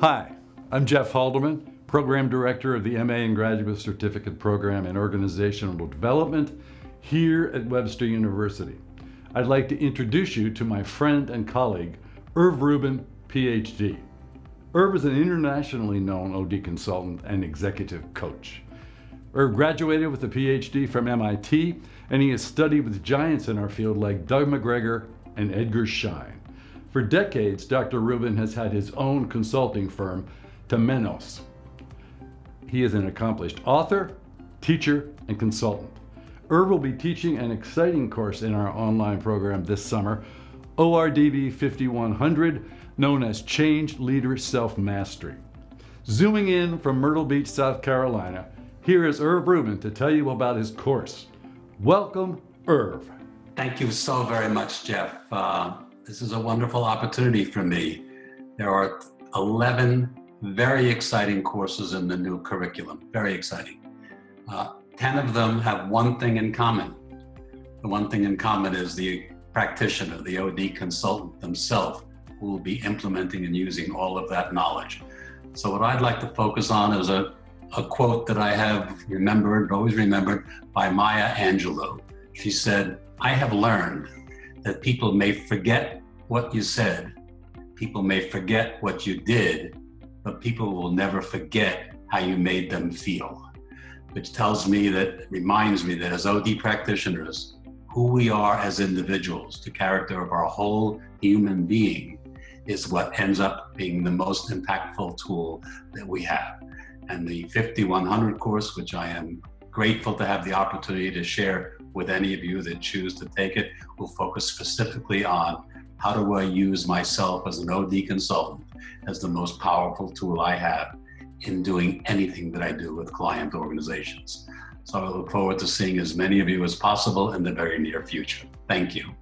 Hi, I'm Jeff Haldeman, Program Director of the MA and Graduate Certificate Program in Organizational Development here at Webster University. I'd like to introduce you to my friend and colleague, Irv Rubin, PhD. Irv is an internationally known OD consultant and executive coach. Irv graduated with a PhD from MIT, and he has studied with giants in our field like Doug McGregor and Edgar Schein. For decades, Dr. Rubin has had his own consulting firm, Temenos. He is an accomplished author, teacher, and consultant. Irv will be teaching an exciting course in our online program this summer, ORDB 5100, known as Change Leader Self-Mastery. Zooming in from Myrtle Beach, South Carolina, here is Irv Rubin to tell you about his course. Welcome, Irv. Thank you so very much, Jeff. Uh, this is a wonderful opportunity for me. There are 11 very exciting courses in the new curriculum, very exciting. Uh, 10 of them have one thing in common. The one thing in common is the practitioner, the OD consultant themselves, who will be implementing and using all of that knowledge. So what I'd like to focus on is a, a quote that I have remembered, always remembered, by Maya Angelou. She said, I have learned that people may forget what you said, people may forget what you did, but people will never forget how you made them feel which tells me that, reminds me that as OD practitioners, who we are as individuals, the character of our whole human being is what ends up being the most impactful tool that we have. And the 5100 course, which I am grateful to have the opportunity to share with any of you that choose to take it, will focus specifically on how do I use myself as an OD consultant as the most powerful tool I have in doing anything that I do with client organizations. So I look forward to seeing as many of you as possible in the very near future. Thank you.